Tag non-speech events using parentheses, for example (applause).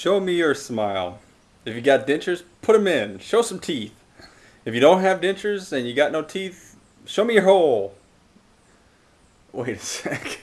show me your smile. If you got dentures, put them in. Show some teeth. If you don't have dentures and you got no teeth, show me your hole. Wait a (laughs) sec.